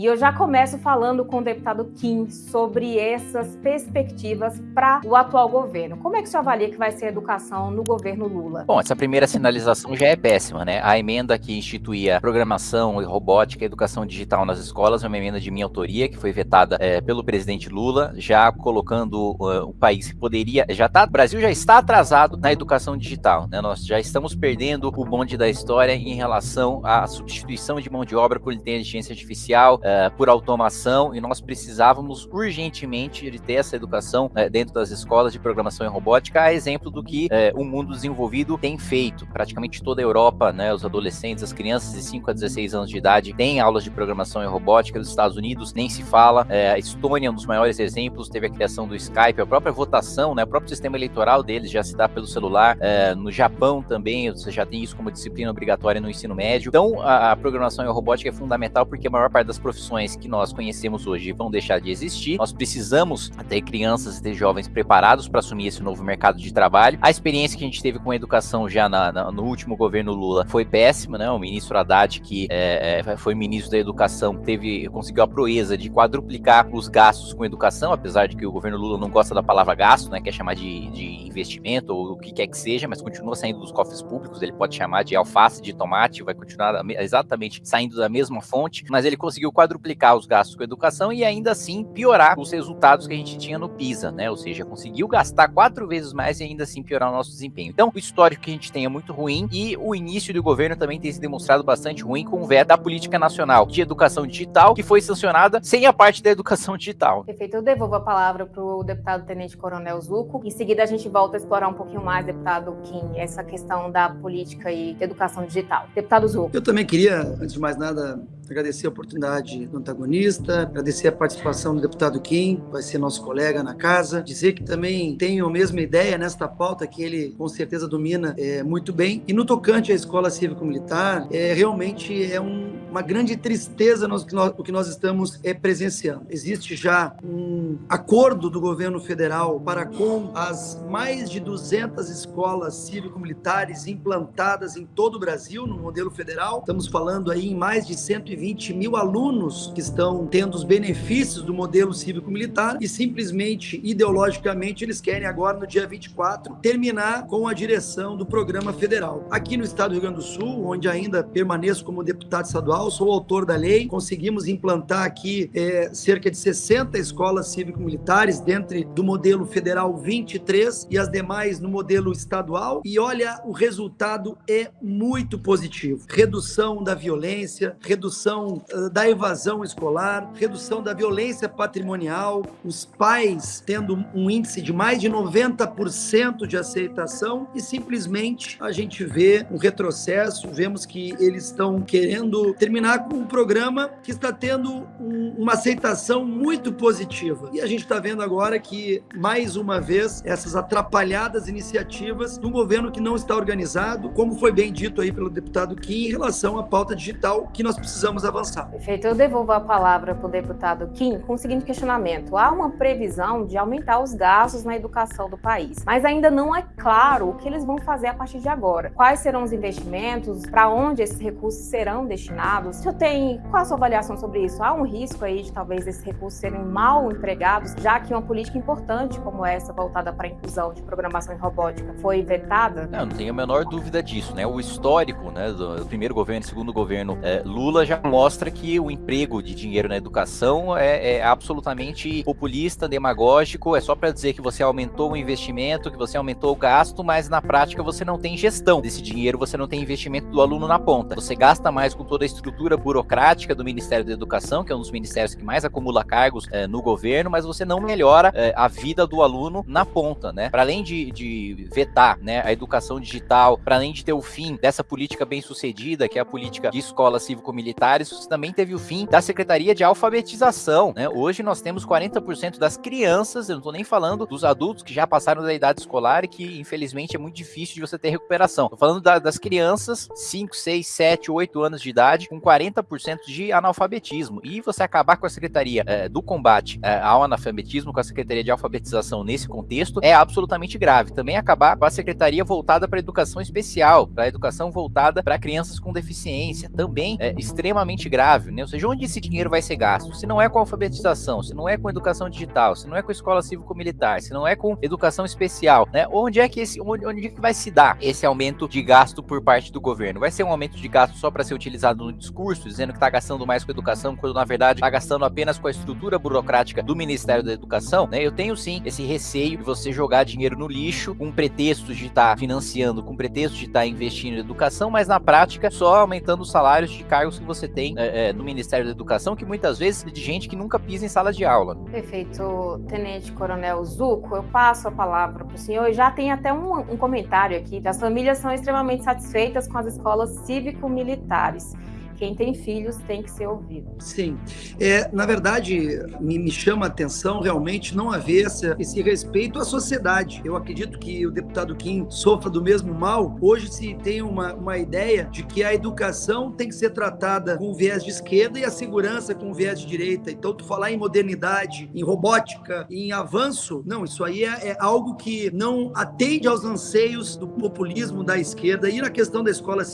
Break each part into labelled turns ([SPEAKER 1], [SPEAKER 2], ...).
[SPEAKER 1] E eu já começo falando com o deputado Kim sobre essas perspectivas para o atual governo. Como é que você avalia que vai ser a educação no governo Lula?
[SPEAKER 2] Bom, essa primeira sinalização já é péssima, né? A emenda que instituía programação e robótica e educação digital nas escolas é uma emenda de minha autoria, que foi vetada é, pelo presidente Lula, já colocando uh, o país que poderia. Já tá, o Brasil já está atrasado na educação digital, né? Nós já estamos perdendo o bonde da história em relação à substituição de mão de obra por inteligência artificial uh, por automação e nós precisávamos urgentemente de ter essa educação uh, dentro das escolas de programação e robótica, a exemplo do que uh, o mundo desenvolvido tem feito. Praticamente toda a Europa, né, os adolescentes, as crianças de 5 a 16 anos de idade têm aulas de programação e robótica, nos Estados Unidos nem se fala, a Estônia é um dos maiores exemplos, teve a criação do Skype, a própria votação, né, o próprio sistema eleitoral deles já se dá pelo celular, no Japão também, você já tem isso como disciplina obrigatória no ensino médio. Então, a, a programação e robótica é fundamental porque a maior parte das profissões profissões que nós conhecemos hoje vão deixar de existir. Nós precisamos ter crianças e ter jovens preparados para assumir esse novo mercado de trabalho. A experiência que a gente teve com a educação já na, na, no último governo Lula foi péssima, né? O ministro Haddad, que é, é, foi ministro da Educação, teve conseguiu a proeza de quadruplicar os gastos com educação, apesar de que o governo Lula não gosta da palavra gasto, né? Quer chamar de, de investimento ou o que quer que seja, mas continua saindo dos cofres públicos. Ele pode chamar de alface, de tomate, vai continuar exatamente saindo da mesma fonte, mas ele conseguiu quadruplicar quadruplicar os gastos com educação e ainda assim piorar os resultados que a gente tinha no PISA, né? Ou seja, conseguiu gastar quatro vezes mais e ainda assim piorar o nosso desempenho. Então, o histórico que a gente tem é muito ruim e o início do governo também tem se demonstrado bastante ruim com o veto da política nacional de educação digital, que foi sancionada sem a parte da educação digital.
[SPEAKER 1] Perfeito. Eu devolvo a palavra para o deputado Tenente Coronel Zuco. Em seguida, a gente volta a explorar um pouquinho mais, deputado Kim, essa questão da política e educação digital. Deputado Zuco.
[SPEAKER 3] Eu também queria, antes de mais nada, agradecer a oportunidade do antagonista, agradecer a participação do deputado Kim, vai ser nosso colega na casa, dizer que também tenho a mesma ideia nesta pauta que ele com certeza domina é, muito bem. E no tocante à escola cívico-militar, é, realmente é um, uma grande tristeza nós, o que nós estamos é, presenciando. Existe já um acordo do governo federal para com as mais de 200 escolas cívico-militares implantadas em todo o Brasil, no modelo federal. Estamos falando aí em mais de 120 120 mil alunos que estão tendo os benefícios do modelo cívico-militar e simplesmente, ideologicamente, eles querem agora, no dia 24, terminar com a direção do programa federal. Aqui no estado do Rio Grande do Sul, onde ainda permaneço como deputado estadual, sou autor da lei, conseguimos implantar aqui é, cerca de 60 escolas cívico-militares dentro do modelo federal 23 e as demais no modelo estadual. E olha, o resultado é muito positivo. Redução da violência, redução redução uh, da evasão escolar, redução da violência patrimonial, os pais tendo um índice de mais de 90% de aceitação e simplesmente a gente vê um retrocesso, vemos que eles estão querendo terminar com um programa que está tendo um, uma aceitação muito positiva. E a gente está vendo agora que, mais uma vez, essas atrapalhadas iniciativas de um governo que não está organizado, como foi bem dito aí pelo deputado Kim, em relação à pauta digital que nós precisamos vamos avançar.
[SPEAKER 1] Perfeito. Eu devolvo a palavra para o deputado Kim com o seguinte questionamento. Há uma previsão de aumentar os gastos na educação do país, mas ainda não é claro o que eles vão fazer a partir de agora. Quais serão os investimentos, para onde esses recursos serão destinados? Se eu tenho, qual a sua avaliação sobre isso? Há um risco aí de talvez esses recursos serem mal empregados, já que uma política importante como essa, voltada para a inclusão de programação em robótica, foi vetada?
[SPEAKER 2] Não, não tenho a menor dúvida disso, né? O histórico, né, do primeiro governo, segundo governo é, Lula já mostra que o emprego de dinheiro na educação é, é absolutamente populista, demagógico, é só para dizer que você aumentou o investimento, que você aumentou o gasto, mas na prática você não tem gestão desse dinheiro, você não tem investimento do aluno na ponta. Você gasta mais com toda a estrutura burocrática do Ministério da Educação, que é um dos ministérios que mais acumula cargos é, no governo, mas você não melhora é, a vida do aluno na ponta, né? Para além de, de vetar né, a educação digital, para além de ter o fim dessa política bem sucedida, que é a política de escolas cívico-militares, também teve o fim da Secretaria de Alfabetização. Né? Hoje nós temos 40% das crianças, eu não estou nem falando dos adultos que já passaram da idade escolar e que, infelizmente, é muito difícil de você ter recuperação. Estou falando da, das crianças 5, 6, 7, 8 anos de idade com 40% de analfabetismo. E você acabar com a Secretaria é, do Combate é, ao Analfabetismo, com a Secretaria de Alfabetização nesse contexto, é absolutamente grave. Também acabar com a Secretaria voltada para a educação especial, para a educação voltada para crianças com deficiência, também é extremamente extremamente grave, né? Ou seja, onde esse dinheiro vai ser gasto? Se não é com alfabetização, se não é com educação digital, se não é com escola cívico-militar, se não é com educação especial, né? Onde é que esse, onde, onde é que vai se dar esse aumento de gasto por parte do governo? Vai ser um aumento de gasto só para ser utilizado no discurso, dizendo que está gastando mais com educação, quando na verdade está gastando apenas com a estrutura burocrática do Ministério da Educação, né? Eu tenho sim esse receio de você jogar dinheiro no lixo com pretexto de estar tá financiando, com pretexto de estar tá investindo em educação, mas na prática só aumentando os salários de cargos que você tem é, é, no Ministério da Educação, que muitas vezes é de gente que nunca pisa em sala de aula.
[SPEAKER 1] Perfeito, Tenente Coronel Zuco, eu passo a palavra para o senhor já tem até um, um comentário aqui. As famílias são extremamente satisfeitas com as escolas cívico-militares quem tem filhos tem que ser ouvido.
[SPEAKER 3] Sim. É, na verdade, me, me chama a atenção realmente não haver esse, respeito à sociedade. Eu acredito que o deputado Kim sofra do mesmo mal. Hoje se tem uma, uma ideia de que a educação tem que ser tratada com viés de esquerda e a segurança com viés de direita. Então, tu falar em modernidade, em robótica, em avanço, não, isso aí é, é algo que não atende aos anseios do populismo da esquerda. E na questão da escola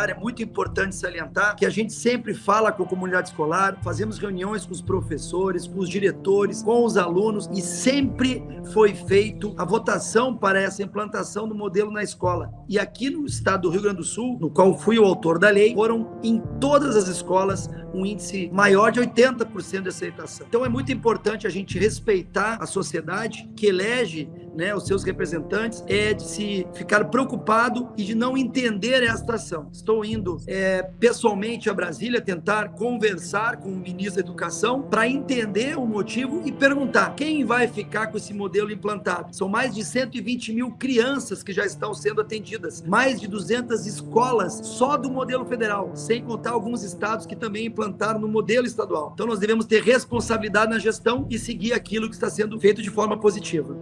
[SPEAKER 3] é muito importante salientar que a gente sempre fala com a comunidade escolar, fazemos reuniões com os professores, com os diretores, com os alunos e sempre foi feito a votação para essa implantação do modelo na escola. E aqui no estado do Rio Grande do Sul, no qual fui o autor da lei, foram em todas as escolas um índice maior de 80% de aceitação. Então é muito importante a gente respeitar a sociedade que elege né, os seus representantes, é de se ficar preocupado e de não entender esta ação. Estou indo é, pessoalmente a Brasília tentar conversar com o ministro da Educação para entender o motivo e perguntar quem vai ficar com esse modelo implantado. São mais de 120 mil crianças que já estão sendo atendidas, mais de 200 escolas só do modelo federal, sem contar alguns estados que também implantaram no modelo estadual. Então nós devemos ter responsabilidade na gestão e seguir aquilo que está sendo feito de forma positiva.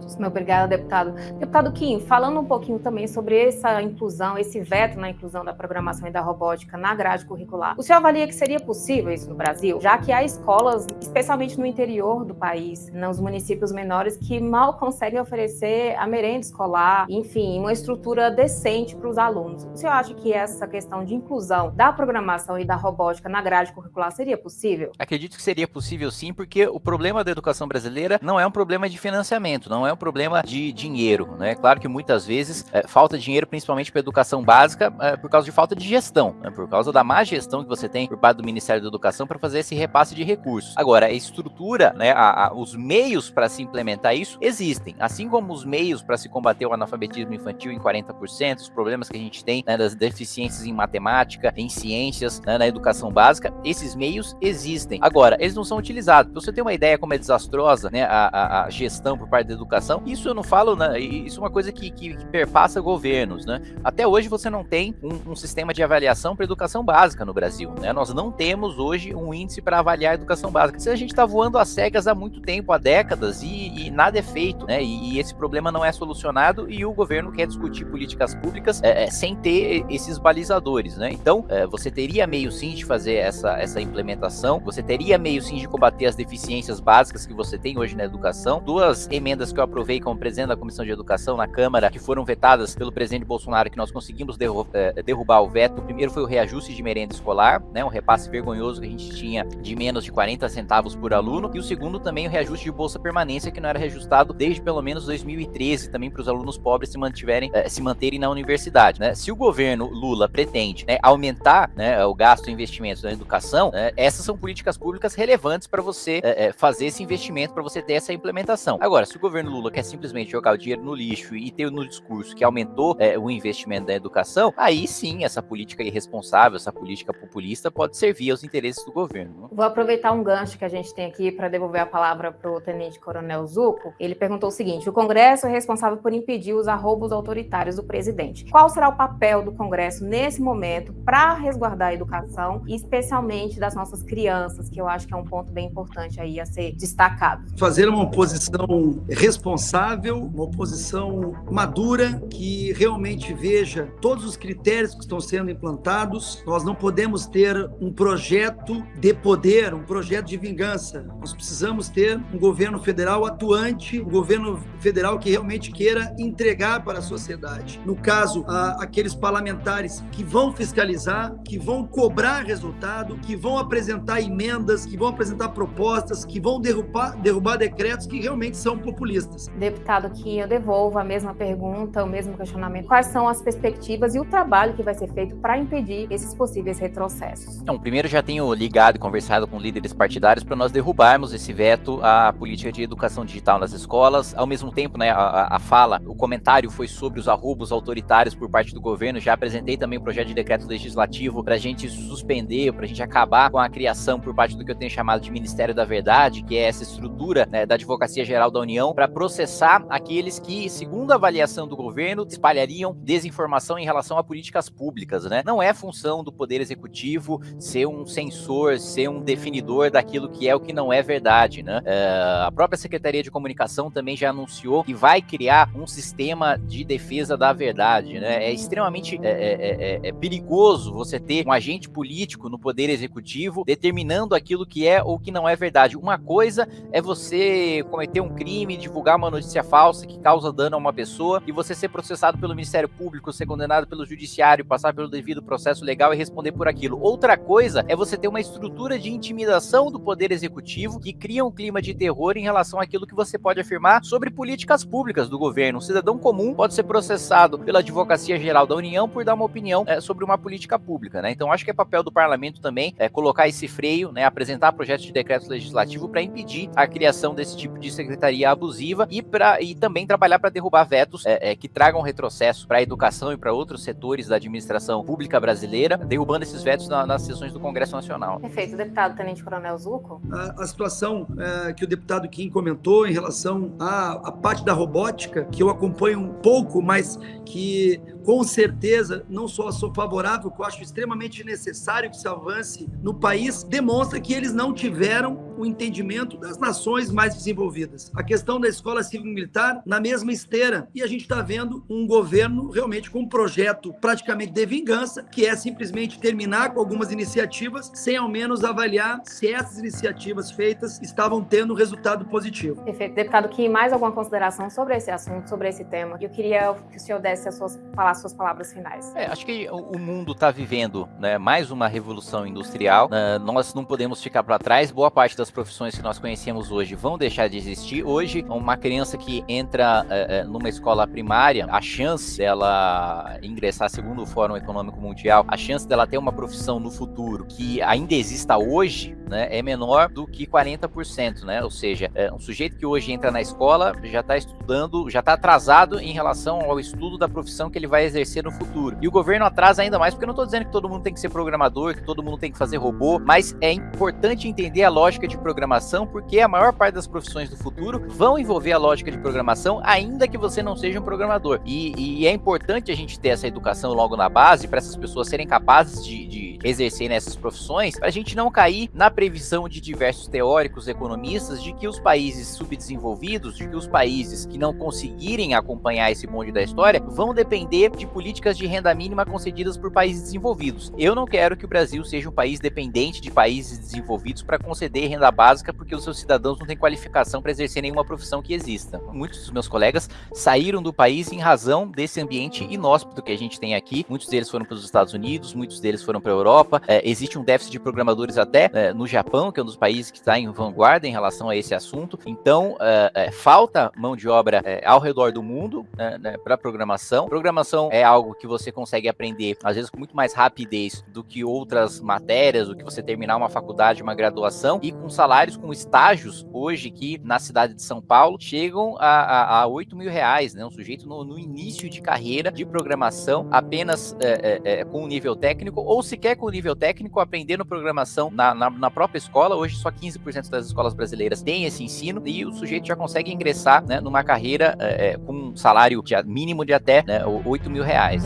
[SPEAKER 1] Deputado. Deputado Kim, falando um pouquinho também sobre essa inclusão, esse veto na inclusão da programação e da robótica na grade curricular, o senhor avalia que seria possível isso no Brasil, já que há escolas, especialmente no interior do país, nos municípios menores, que mal conseguem oferecer a merenda escolar, enfim, uma estrutura decente para os alunos. O senhor acha que essa questão de inclusão da programação e da robótica na grade curricular seria possível?
[SPEAKER 2] Acredito que seria possível sim, porque o problema da educação brasileira não é um problema de financiamento, não é um problema de dinheiro, né? Claro que muitas vezes é, falta dinheiro, principalmente para educação básica, é, por causa de falta de gestão, né? por causa da má gestão que você tem por parte do Ministério da Educação para fazer esse repasse de recursos. Agora, a estrutura, né, a, a, os meios para se implementar isso existem, assim como os meios para se combater o analfabetismo infantil em 40%, os problemas que a gente tem né, das deficiências em matemática, em ciências, né, na educação básica, esses meios existem. Agora, eles não são utilizados. Pra você ter uma ideia como é desastrosa né, a, a gestão por parte da educação, isso eu não falo, né? Isso é uma coisa que, que, que perpassa governos, né? Até hoje você não tem um, um sistema de avaliação para educação básica no Brasil, né? Nós não temos hoje um índice para avaliar a educação básica. Se a gente está voando às cegas há muito tempo, há décadas, e, e nada é feito, né? E, e, esse problema não é solucionado e o governo quer discutir políticas públicas é, é, sem ter esses balizadores, né? Então, é, você teria meio sim de fazer essa, essa implementação, você teria meio sim de combater as deficiências básicas que você tem hoje na educação. Duas emendas que eu aprovei como presidente da Comissão de Educação na Câmara, que foram vetadas pelo presidente Bolsonaro, que nós conseguimos eh, derrubar o veto. O primeiro foi o reajuste de merenda escolar, né, um repasse vergonhoso que a gente tinha de menos de 40 centavos por aluno, e o segundo também o reajuste de bolsa permanência, que não era reajustado desde pelo menos 2013, também para os alunos pobres se mantiverem, eh, se manterem na universidade. Né? Se o governo Lula pretende né, aumentar né, o gasto e investimentos na educação, né, essas são políticas públicas relevantes para você eh, fazer esse investimento, para você ter essa implementação. Agora, se o governo Lula quer simplesmente jogar o dinheiro no lixo e ter no discurso que aumentou é, o investimento da educação, aí sim essa política irresponsável, essa política populista pode servir aos interesses do governo.
[SPEAKER 1] Vou aproveitar um gancho que a gente tem aqui para devolver a palavra para o Tenente Coronel Zuco. Ele perguntou o seguinte: o Congresso é responsável por impedir os arroubos autoritários do presidente. Qual será o papel do Congresso nesse momento para resguardar a educação, especialmente das nossas crianças, que eu acho que é um ponto bem importante aí a ser destacado?
[SPEAKER 3] Fazer uma oposição responsável sensível, uma oposição madura, que realmente veja todos os critérios que estão sendo implantados. Nós não podemos ter um projeto de poder, um projeto de vingança. Nós precisamos ter um governo federal atuante, um governo federal que realmente queira entregar para a sociedade. No caso, aqueles parlamentares que vão fiscalizar, que vão cobrar resultado, que vão apresentar emendas, que vão apresentar propostas, que vão derrubar, derrubar decretos que realmente são populistas.
[SPEAKER 1] Deputado, que eu devolvo a mesma pergunta, o mesmo questionamento. Quais são as perspectivas e o trabalho que vai ser feito para impedir esses possíveis retrocessos?
[SPEAKER 2] Então, primeiro já tenho ligado e conversado com líderes partidários para nós derrubarmos esse veto à política de educação digital nas escolas. Ao mesmo tempo, né, a, a fala, o comentário foi sobre os arrobos autoritários por parte do governo. Já apresentei também o um projeto de decreto legislativo para a gente suspender, para a gente acabar com a criação por parte do que eu tenho chamado de Ministério da Verdade, que é essa estrutura né, da Advocacia Geral da União, para processar aqueles que, segundo a avaliação do governo, espalhariam desinformação em relação a políticas públicas. Né? Não é função do Poder Executivo ser um censor, ser um definidor daquilo que é o que não é verdade. Né? É, a própria Secretaria de Comunicação também já anunciou que vai criar um sistema de defesa da verdade. Né? É extremamente é, é, é, é perigoso você ter um agente político no Poder Executivo determinando aquilo que é ou que não é verdade. Uma coisa é você cometer um crime, divulgar uma notícia falsa que causa dano a uma pessoa e você ser processado pelo Ministério Público, ser condenado pelo Judiciário, passar pelo devido processo legal e responder por aquilo. Outra coisa é você ter uma estrutura de intimidação do Poder Executivo que cria um clima de terror em relação àquilo que você pode afirmar sobre políticas públicas do governo. Um cidadão comum pode ser processado pela Advocacia Geral da União por dar uma opinião é, sobre uma política pública. Né? Então, acho que é papel do parlamento também é, colocar esse freio, né, apresentar projetos de decretos legislativos para impedir a criação desse tipo de secretaria abusiva e, pra, e também trabalhar para derrubar vetos é, é, que tragam retrocesso para a educação e para outros setores da administração pública brasileira, derrubando esses vetos na, nas sessões do Congresso Nacional.
[SPEAKER 1] Perfeito. Deputado Tenente Coronel Zuco?
[SPEAKER 3] A, a situação é, que o deputado Kim comentou em relação à, à parte da robótica, que eu acompanho um pouco, mas que com certeza não só sou favorável, que eu acho extremamente necessário que se avance no país, demonstra que eles não tiveram o entendimento das nações mais desenvolvidas. A questão da escola civil-militar na mesma esteira. E a gente está vendo um governo realmente com um projeto praticamente de vingança, que é simplesmente terminar com algumas iniciativas, sem ao menos avaliar se essas iniciativas feitas estavam tendo resultado positivo.
[SPEAKER 1] Perfeito. Deputado Kim, mais alguma consideração sobre esse assunto, sobre esse tema? Eu queria que o senhor desse as suas palavras as suas palavras finais.
[SPEAKER 2] É, acho que o mundo está vivendo né, mais uma revolução industrial. Uh, nós não podemos ficar para trás. Boa parte das profissões que nós conhecemos hoje vão deixar de existir. Hoje, uma criança que entra uh, numa escola primária, a chance dela ingressar, segundo o Fórum Econômico Mundial, a chance dela ter uma profissão no futuro que ainda exista hoje, né, é menor do que 40%, né? Ou seja, é um sujeito que hoje entra na escola já está estudando, já está atrasado em relação ao estudo da profissão que ele vai exercer no futuro. E o governo atrasa ainda mais, porque eu não estou dizendo que todo mundo tem que ser programador, que todo mundo tem que fazer robô, mas é importante entender a lógica de programação, porque a maior parte das profissões do futuro vão envolver a lógica de programação, ainda que você não seja um programador. E, e é importante a gente ter essa educação logo na base, para essas pessoas serem capazes de, de exercer nessas profissões, para a gente não cair na previsão de diversos teóricos economistas de que os países subdesenvolvidos, de que os países que não conseguirem acompanhar esse bonde da história, vão depender de políticas de renda mínima concedidas por países desenvolvidos. Eu não quero que o Brasil seja um país dependente de países desenvolvidos para conceder renda básica porque os seus cidadãos não têm qualificação para exercer nenhuma profissão que exista. Muitos dos meus colegas saíram do país em razão desse ambiente inóspito que a gente tem aqui. Muitos deles foram para os Estados Unidos, muitos deles foram para a Europa. É, existe um déficit de programadores até é, no Japão, que é um dos países que está em vanguarda em relação a esse assunto. Então, é, é falta mão de obra é, ao redor do mundo né, né para programação. Programação programação é algo que você consegue aprender, às vezes, com muito mais rapidez do que outras matérias, do que você terminar uma faculdade, uma graduação, e com salários, com estágios, hoje, que na cidade de São Paulo, chegam a, a, a 8 mil reais, né? Um sujeito no, no início de carreira de programação, apenas é, é, é, com o nível técnico, ou sequer com nível técnico, aprendendo programação na, na, na própria escola. Hoje, só 15% das escolas brasileiras têm esse ensino, e o sujeito já consegue ingressar né, numa carreira é, com um salário de, mínimo de até né, 8 mil reais.